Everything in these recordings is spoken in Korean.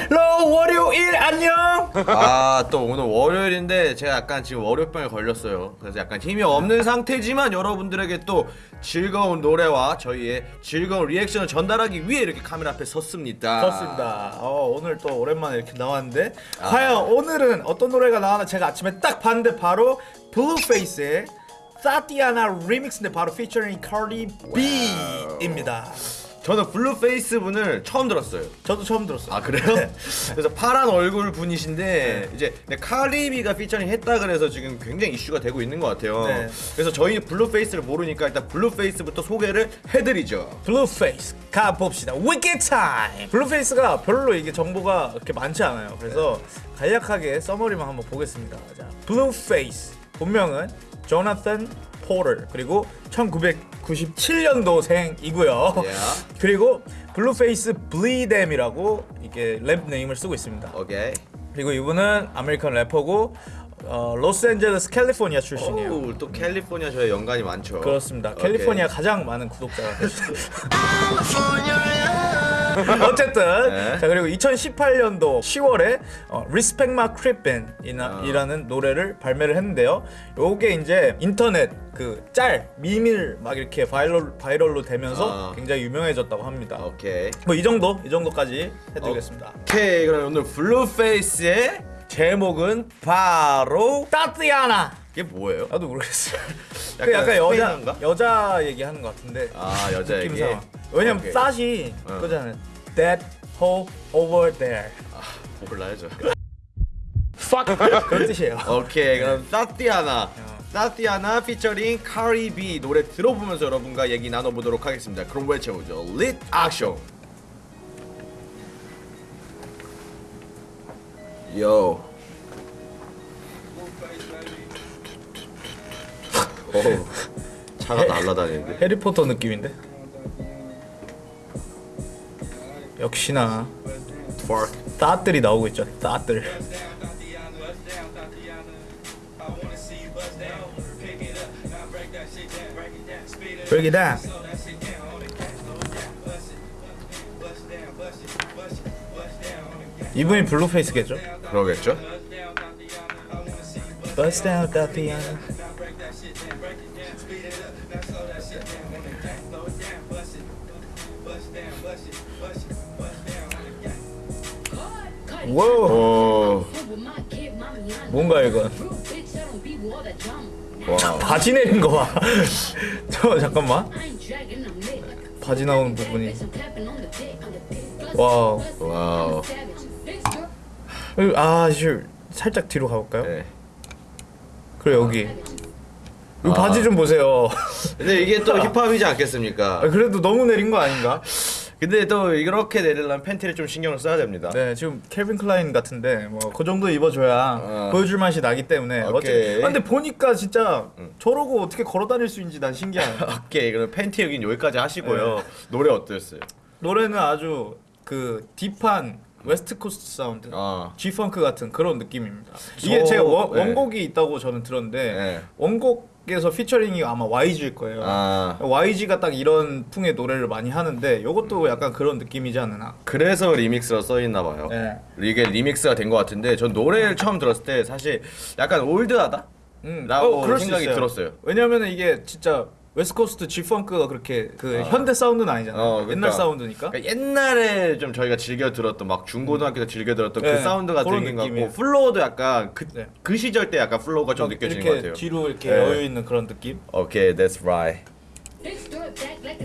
hello 월요일 안녕. 아 또 오늘 월요일인데 제가 약간 지금 월요병에 걸렸어요 그래서 약간 힘이 없는 상태지만 여러분들에게 또 즐거운 노래와 저희의 즐거운 reaction을 전달하기 위해 이렇게 카메라 앞에 섰습니다 좋습니다. 어, 오늘 또 오랜만에 이렇게 나왔는데 과연 오늘은 어떤 노래가 나왔나 제가 아침에 딱 봤는데 바로 블루페이스의 Thotiana remix인데 바로 featuring Cardi B입니다. 저는 블루페이스 분을 처음 들었어요 저도 처음 들었어요. 아 그래요? 네. 그래서 파란 얼굴 분이신데 이제 네, Cardi B가 featuring 했다 그래서 지금 굉장히 이슈가 되고 있는 것 같아요. 네. 그래서 저희 블루페이스를 모르니까 일단 블루페이스부터 소개를 해드리죠. 블루페이스 가봅시다. Wiki time. 블루페이스가 별로 이게 정보가 그렇게 많지 않아요. 그래서 간략하게 summary만 한번 보겠습니다. 자, 블루페이스 본명은 조나탄 Porter 그리고 1997년도생이고요. Yeah. 그리고 블루페이스 Bleedem이라고 이게 랩 name을 쓰고 있습니다. 오케이. 그리고 이분은 American 래퍼고 어, 로스앤젤레스 캘리포니아 출신이에요. 오, 또 캘리포니아 저의 연관이 많죠. 그렇습니다. 캘리포니아 가장 많은 구독자가 되셨어요. 어쨌든 네. 자 그리고 2018년도 10월에 어, Respect My Cryppin' 아. 이라는 노래를 발매를 했는데요. 요게 이제 인터넷 그 짤 meme을 막 이렇게 viral viral로 되면서 아. 굉장히 유명해졌다고 합니다. 오케이. 뭐 이 정도 이 정도까지 해드리겠습니다. 오케이. 그럼 오늘 블루페이스의 제목은 바로 Thotiana 이게 뭐예요? 나도 모르겠어요. 약간 그 약간 여자 스페인어인가? 여자 얘기하는 것 같은데. 아 여자 얘기. 왜냐면 오케이. 낫이 어. 그거잖아요. That hole over there. 몰라요 저. 그런 뜻이에요. 오케이 그럼 사티아나 사티아나 피처링 카리비 노래 들어보면서 여러분과 얘기 나눠보도록 하겠습니다 그럼 외쳐보죠 릿 액션 요 어우 차가 날라다니는데 해리포터 느낌인데. 역시나. 따들이 나오고 있죠. 따들. Break it down. 이분이 블루페이스겠죠? 그러겠죠? Bust down the wow. 오 뭔가 이건 wow 바지 내린 거 봐. 저 잠깐만. 바지 나오는 부분이. wow. wow 아, 씨, 살짝 뒤로 가볼까요? 네. 그리고 여기. 이 아. 바지 좀 보세요. 근데 이게 또 힙합이지 않겠습니까? 아, 그래도 너무 내린 거 아닌가? 근데 또 이렇게 내리려면 팬티를 좀 신경을 써야 됩니다. 네, 지금 Calvin Klein 같은데 뭐 그 정도 입어줘야 어. 보여줄 맛이 나기 때문에. 어째- 아, 근데 보니까 진짜 저러고 어떻게 걸어 다닐 수 있는지 난 신기해요. 오케이 그럼 팬티 얘기는 여기까지 하시고요. 노래 어땠어요? 노래는 아주 그 deep한 West Coast 사운드, 아. G-funk 같은 그런 느낌입니다. 이게 저- 제가 원, 네. 원곡이 있다고 저는 들었는데 네. 원곡에서 피처링이 아마 YG일 거예요. 아 YG가 딱 이런 풍의 노래를 많이 하는데 이것도 약간 그런 느낌이지 않나? 그래서 리믹스로 써 있나 봐요. 네. 이게 리믹스가 된 것 같은데 전 노래를 처음 들었을 때 사실 약간 old하다. 음, 라고 수 생각이. 들었어요. 왜냐면은 이게 진짜 웨스트코스트 G-펑크가 그렇게 그 현대 사운드는 아니잖아요. 어, 옛날 그러니까. 사운드니까. 그러니까 옛날에 좀 저희가 즐겨 들었던 막 중고등학교 때 즐겨 들었던 네, 그 사운드가 들린 것. 같고 flow도 약간 그, 네. 그 시절 때 약간 flow가 좀 막 느껴지는 이렇게 것 같아요. 뒤로 이렇게 네. 여유 있는 그런 느낌. 오케이, that's right. Laid back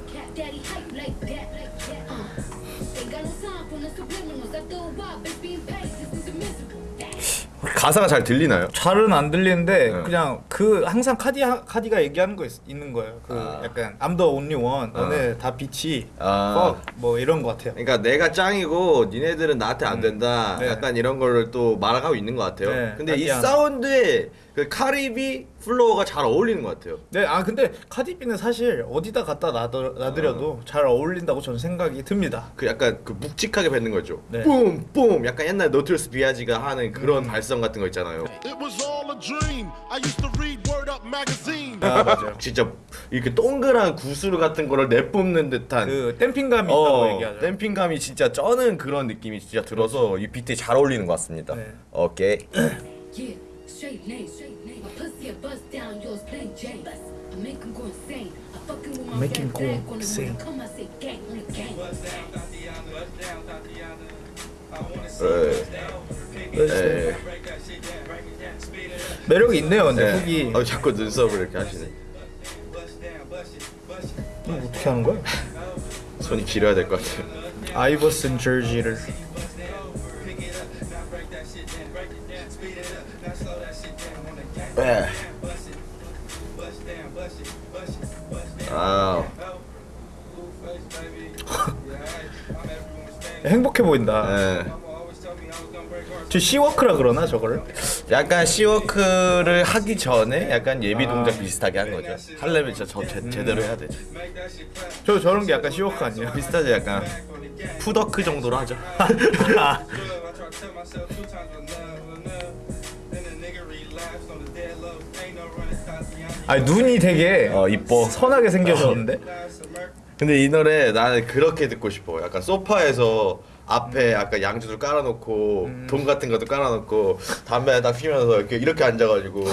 가사가 잘 들리나요? 잘은 안 들리는데 네. 그냥 그 항상 카디 카디가 얘기하는 거 있, 는 거예요. 그 아. 약간 I'm the only one. 너네 다 bitch 아. fuck 뭐 이런 거 같아요. 그러니까 내가 짱이고 니네들은 나한테 안 된다. 네. 약간 이런 거를 또 말하고 있는 것 같아요. 네, 근데 이. 사운드에 그 카디비 flow가 잘 어울리는 것 같아요. 네, 아 근데 카디비는 사실 어디다 갖다 놔더, 놔드려도 잘 어울린다고 저는 생각이 듭니다. 그 약간 그 묵직하게 뱉는 거죠. 네. 뿜, 뿜. 약간 옛날 Notorious B.I.G가 하는 그런 발성 같은 거 있잖아요. It was all a dream. I used to read Word Up magazine. 아 맞아요. 진짜 이렇게 동그란 구슬 같은 거를 내뿜는 듯한 그 댐핑감이 있다고 어, 얘기하죠. 댐핑감이 진짜 쩌는 그런 느낌이 진짜 들어서 이 비트에 잘 어울리는 것 같습니다. 네. 오케이. Straight name. My pussy a bust down, yours plain Jane. I make him go insane. I fucking with my Make him go insane. he come. I say gang on the gang. 네. 매력이 있네요, 근데 네. 훅이 어, 자꾸 눈썹을 이렇게 하시네. 어떻게 하는 거야? 손이 길어야 될 것 같아요. 아이버슨 저지를 네. 아, 행복해 보인다. 네. 저 시워크라 그러나 저거를? 약간 시워크를 하기 전에 약간 예비 동작 비슷하게 한 거죠. 하려면 진짜 저 제, 제대로 해야 되죠. 저 저런 게 약간 시워크 아니에요? 비슷하지 약간 푸더크 정도로 하죠. 아니 눈이 되게 어 이뻐. 선하게 생겨졌는데? 근데 이 노래 나는 그렇게 듣고 싶어. 약간 소파에서 앞에 약간 양주도 깔아놓고 돈 같은 것도 깔아놓고 담배 딱 피면서 이렇게 이렇게 앉아가지고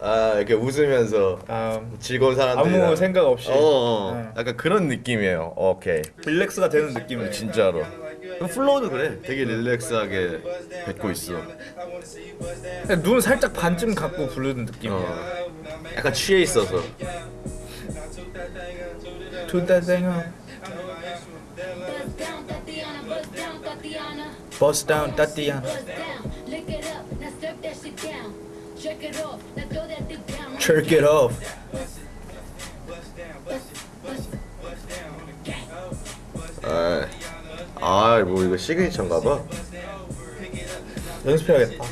아 이렇게 웃으면서 아, 즐거운 사람들이 아무 생각 없이. 어, 어. 네. 약간 그런 느낌이에요. 오케이 relax가 되는 느낌이에요. 진짜로. flow도 그래. 되게 relax하게 뱉고 있어. 그냥 눈 살짝 반쯤 감고 부르는 느낌이에요. 어. 약간 취해 있어서. slurp that shit down. Jerk it off, now 아, 아, 뭐 이거 시그니처인가 봐. 연습해야겠다.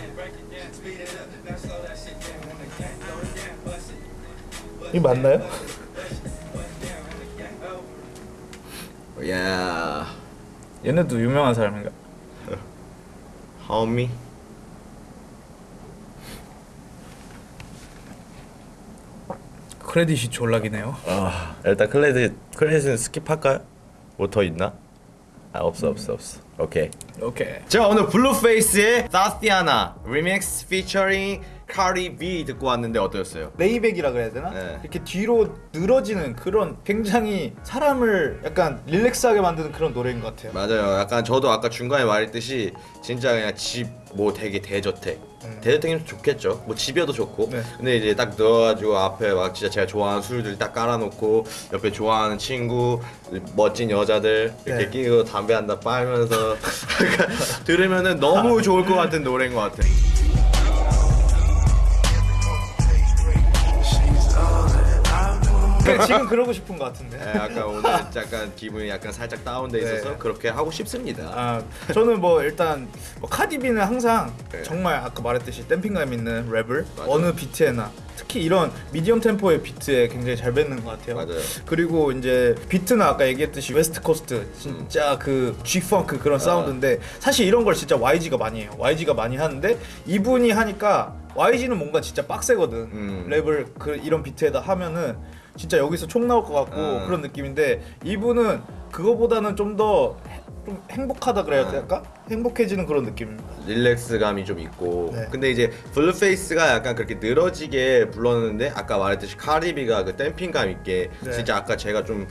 이 맞나요? 야, 얘네도 유명한 사람인가? 하오미. credit이 졸라 기네요. 아, 일단 credit credit은 skip할까요? 뭐 더 있나? 아, 없어, 없어, 없어. 오케이. 오케이. 자 오늘 Blueface의 Tatiana 리믹스 피처링 Cardi B 듣고 왔는데 어떠셨어요? laid back이라 그래야 되나? 네. 이렇게 뒤로 늘어지는 그런 굉장히 사람을 약간 relax하게 만드는 그런 노래인 것 같아요. 맞아요. 약간 저도 아까 중간에 말했듯이 진짜 그냥 집 뭐 되게 대저택. 대저택이면 좋겠죠. 뭐 집이어도 좋고. 네. 근데 이제 딱 넣어가지고 앞에 막 진짜 제가 좋아하는 술들 딱 깔아놓고 옆에 좋아하는 친구, 멋진 여자들 이렇게 네. 끼고 담배 한대 빨면서 약간 들으면은 너무 좋을 것 같은 노래인 것 같아. 그 러니까 지금 그러고 싶은 것 같은데. 네, 약간 오늘 약간 기분이 약간 살짝 다운돼 있어서 네. 그렇게 하고 싶습니다. 아 저는 뭐 일단 뭐 카디비는 항상 네. 정말 아까 말했듯이 damping감 있는 랩을 맞아요. 어느 비트에나 특히 이런 medium 템포의 비트에 굉장히 잘 뱉는 것 같아요. 맞아요. 그리고 이제 비트는 아까 얘기했듯이 West Coast 진짜 그 G-funk 그런 사운드인데 사실 이런 걸 진짜 YG가 많이 해요. YG가 많이 하는데 이분이 하니까 YG는 뭔가 진짜 빡세거든. 음. 랩을 그 이런 비트에다 하면은 진짜 여기서 총 나올 것 같고 음. 그런 느낌인데 이분은 그거보다는 좀 더 좀 행복하다 그래야 음. 될까? 행복해지는 그런 느낌입니다. relax감이 좀 있고 네. 근데 이제 Blueface가 약간 그렇게 늘어지게 불렀는데 아까 말했듯이 카디비가 그 damping감 있게 네. 진짜 아까 제가 좀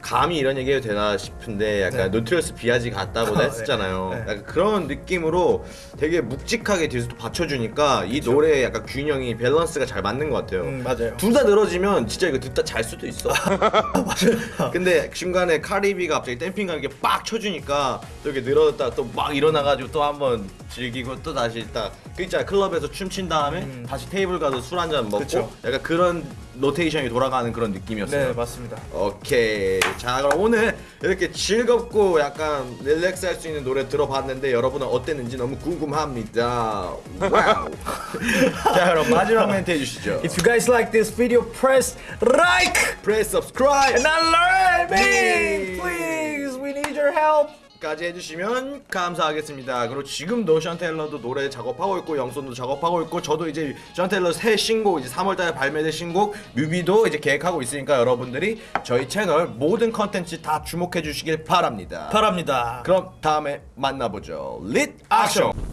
감히 이런 얘기해도 되나 싶은데 약간 Notorious B.I.G 같다고 네. 했었잖아요. 네. 약간 그런 느낌으로 되게 묵직하게 뒤에서 또 받쳐주니까 이 노래의 약간 균형이 밸런스가 잘 맞는 것 같아요. 음, 맞아요. 둘 다 늘어지면 진짜 이거 듣다 잘 수도 있어. 근데 중간에 카디비가 갑자기 damping감 이렇게 빡 쳐주니까 또 이렇게 늘어졌다 또 막 일어나가지고 또 한번 즐기고 또 다시 딱 그 있잖아 클럽에서 춤춘 다음에 다시 테이블 가서 술 한 잔 먹고 음. 그쵸. 약간 그런 로테이션이 돌아가는 그런 느낌이었어요. 네 맞습니다. 오케이. 자, 그럼 오늘 이렇게 즐겁고 약간 relax 할 수 있는 노래 들어봤는데 여러분은 어땠는지 너무 궁금합니다. 와우. 자, 그럼 마지막 멘트 해주시죠. If you guys like this video, press like Press subscribe and alert me, 네. please. We need your help. 까지 해주시면 감사하겠습니다. 그리고 지금도 션 테일러도 노래 작업하고 있고 영손도 작업하고 있고 저도 이제 션 테일러 새 신곡 이제 3월달에 발매될 신곡 뮤비도 이제 계획하고 있으니까 여러분들이 저희 채널 모든 컨텐츠 다 주목해 주시길 바랍니다. 바랍니다. 그럼 다음에 만나보죠. 릿 액션.